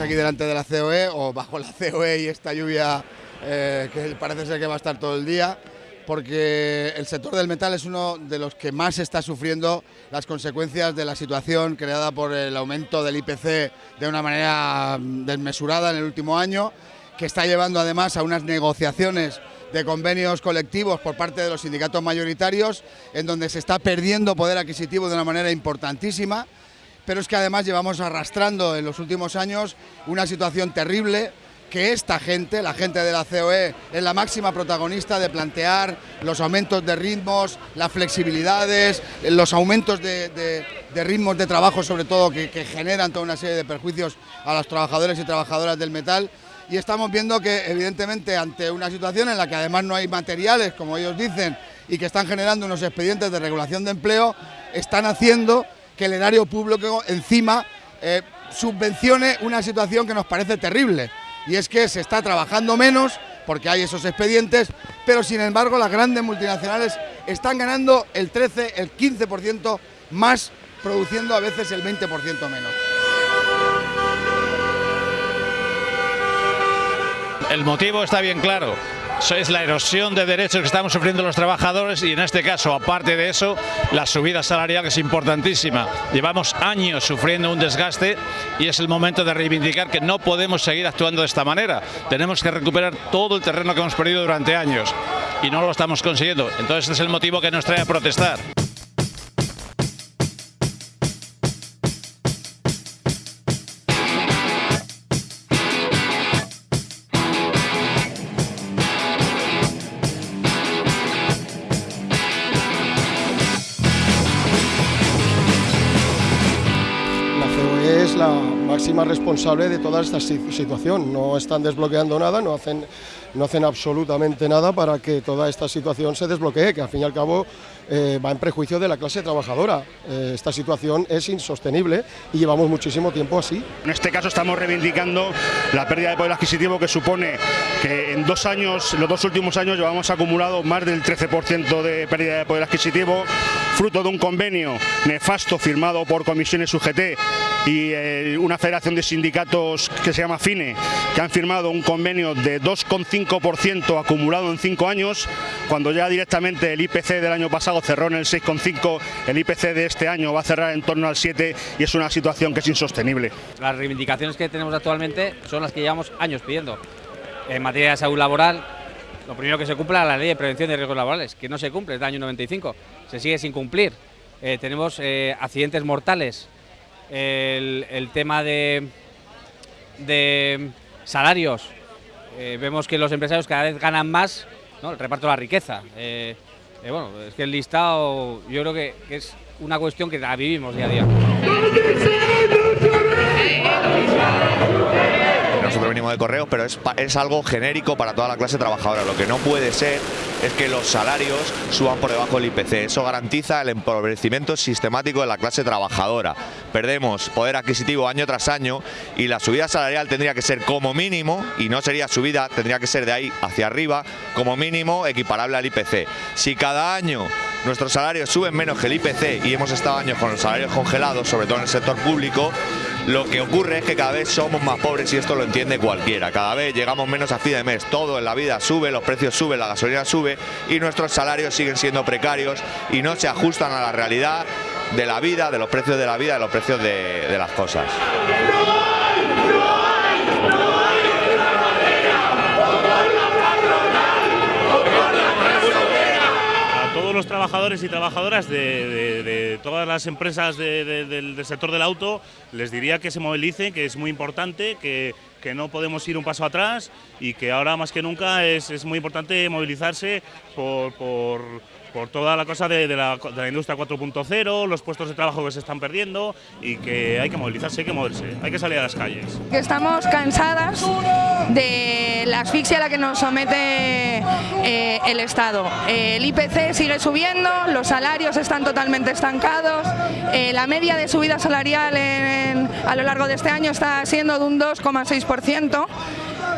aquí delante de la COE o bajo la COE y esta lluvia eh, que parece ser que va a estar todo el día, porque el sector del metal es uno de los que más está sufriendo las consecuencias de la situación creada por el aumento del IPC de una manera mm, desmesurada en el último año, que está llevando además a unas negociaciones de convenios colectivos por parte de los sindicatos mayoritarios, en donde se está perdiendo poder adquisitivo de una manera importantísima pero es que además llevamos arrastrando en los últimos años una situación terrible que esta gente, la gente de la COE, es la máxima protagonista de plantear los aumentos de ritmos, las flexibilidades, los aumentos de, ritmos de trabajo, sobre todo, que, que, generan toda una serie de perjuicios a los trabajadores y trabajadoras del metal. Y estamos viendo que, evidentemente, ante una situación en la que además no hay materiales, como ellos dicen, y que están generando unos expedientes de regulación de empleo, están haciendo que el erario público encima eh, subvencione una situación que nos parece terrible. Y es que se está trabajando menos porque hay esos expedientes, pero sin embargo las grandes multinacionales están ganando el 13, el 15% más, produciendo a veces el 20% menos. El motivo está bien claro es la erosión de derechos que estamos sufriendo los trabajadores y en este caso, aparte de eso, la subida salarial es importantísima. Llevamos años sufriendo un desgaste y es el momento de reivindicar que no podemos seguir actuando de esta manera. Tenemos que recuperar todo el terreno que hemos perdido durante años y no lo estamos consiguiendo. Entonces es el motivo que nos trae a protestar. Máxima responsable de toda esta situación. No están desbloqueando nada, no hacen, no hacen absolutamente nada para que toda esta situación se desbloquee, que al fin y al cabo eh, va en prejuicio de la clase trabajadora. Eh, esta situación es insostenible y llevamos muchísimo tiempo así. En este caso estamos reivindicando la pérdida de poder adquisitivo que supone que en dos años, los dos últimos años llevamos acumulado más del 13% de pérdida de poder adquisitivo, fruto de un convenio nefasto firmado por comisiones UGT y eh, una federación de sindicatos que se llama FINE, que han firmado un convenio de 2,5% acumulado en cinco años, cuando ya directamente el IPC del año pasado cerró en el 6,5, el IPC de este año va a cerrar en torno al 7 y es una situación que es insostenible. Las reivindicaciones que tenemos actualmente son las que llevamos años pidiendo. En materia de salud laboral, lo primero que se cumpla la ley de prevención de riesgos laborales, que no se cumple desde el año 95, se sigue sin cumplir. Eh, tenemos eh, accidentes mortales el, tema de, de salarios. Eh, vemos que los empresarios cada vez ganan más, el reparto de la riqueza. Bueno, es que el listado yo creo que, que es una cuestión que la vivimos día a día nosotros venimos de correos, pero es, es algo genérico para toda la clase trabajadora. Lo que no puede ser es que los salarios suban por debajo del IPC. Eso garantiza el empobrecimiento sistemático de la clase trabajadora. Perdemos poder adquisitivo año tras año y la subida salarial tendría que ser como mínimo, y no sería subida, tendría que ser de ahí hacia arriba, como mínimo equiparable al IPC. Si cada año nuestros salarios suben menos que el IPC y hemos estado años con los salarios congelados, sobre todo en el sector público, lo que ocurre es que cada vez somos más pobres y esto lo entiende cualquiera. Cada vez llegamos menos a fin de mes, todo en la vida sube, los precios suben, la gasolina sube y nuestros salarios siguen siendo precarios y no se ajustan a la realidad de la vida, de los precios de la vida, de los precios de, las cosas. Los trabajadores y trabajadoras de, todas las empresas del sector del auto, les diría que se movilicen, que es muy importante, que, no podemos ir un paso atrás y que ahora más que nunca es, muy importante movilizarse por toda la cosa de, la, industria 4.0, los puestos de trabajo que se están perdiendo y que hay que movilizarse, hay que moverse, hay que salir a las calles. Estamos cansadas de la asfixia a la que nos somete eh, el Estado. el IPC sigue subiendo, los salarios están totalmente estancados, eh, la media de subida salarial a lo largo de este año está siendo de un 2,6%.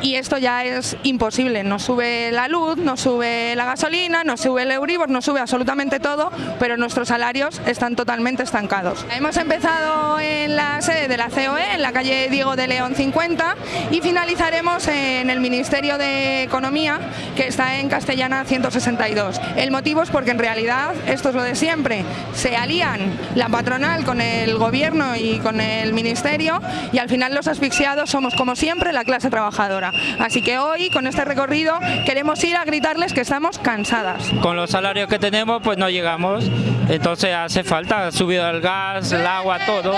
Y esto ya es imposible. Nos sube la luz, nos sube la gasolina, nos sube el Euribor, nos sube absolutamente todo, pero nuestros salarios están totalmente estancados. Hemos empezado en la sede de la COE, en la calle Diego de León 50 y finalizaremos en el Ministerio de Economía, que está en Castellana 162. El motivo es porque en realidad, esto es lo de siempre, se alían la patronal con el gobierno y con el ministerio y al final los asfixiados somos como siempre la clase trabajadora. Así que hoy con este recorrido queremos ir a gritarles que estamos cansadas. Con los salarios que tenemos pues no llegamos, entonces hace falta, subido el gas, el agua, todo.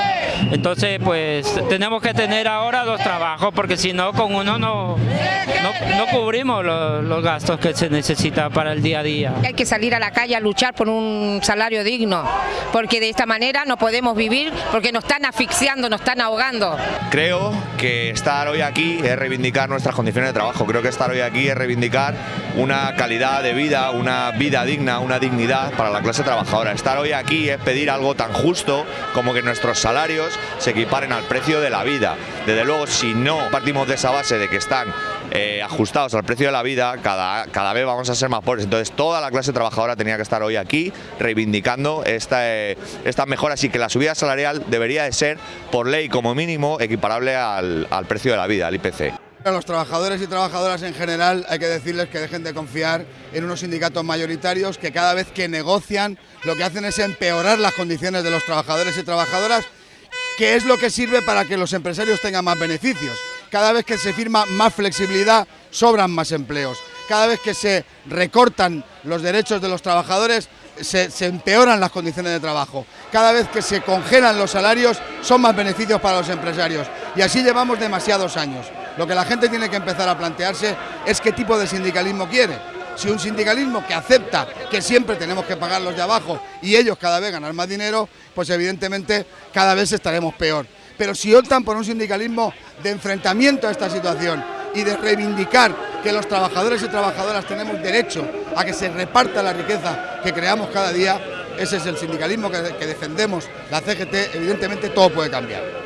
Entonces pues tenemos que tener ahora dos trabajos porque si no con uno no, no, cubrimos los, los gastos que se necesita para el día a día. Hay que salir a la calle a luchar por un salario digno, porque de esta manera no podemos vivir porque nos están asfixiando, nos están ahogando. Creo que estar hoy aquí es reivindicar nuestras condiciones de trabajo, creo que estar hoy aquí es reivindicar una calidad de vida, una vida digna, una dignidad para la clase trabajadora. Estar hoy aquí es pedir algo tan justo como que nuestros salarios se equiparen al precio de la vida. Desde luego, si no partimos de esa base de que están eh, ajustados al precio de la vida, cada, cada vez vamos a ser más pobres. Entonces toda la clase trabajadora tenía que estar hoy aquí reivindicando esta, eh, estas mejoras y que la subida salarial debería de ser, por ley como mínimo, equiparable al, al precio de la vida, al IPC. A los trabajadores y trabajadoras en general hay que decirles que dejen de confiar en unos sindicatos mayoritarios que cada vez que negocian lo que hacen es empeorar las condiciones de los trabajadores y trabajadoras, que es lo que sirve para que los empresarios tengan más beneficios. Cada vez que se firma más flexibilidad, sobran más empleos. Cada vez que se recortan los derechos de los trabajadores, se, empeoran las condiciones de trabajo. Cada vez que se congelan los salarios, son más beneficios para los empresarios. Y así llevamos demasiados años. Lo que la gente tiene que empezar a plantearse es qué tipo de sindicalismo quiere. Si un sindicalismo que acepta que siempre tenemos que pagar los de abajo y ellos cada vez ganar más dinero, pues evidentemente cada vez estaremos peor pero si optan por un sindicalismo de enfrentamiento a esta situación y de reivindicar que los trabajadores y trabajadoras tenemos derecho a que se reparta la riqueza que creamos cada día, ese es el sindicalismo que, defendemos la CGT, evidentemente todo puede cambiar.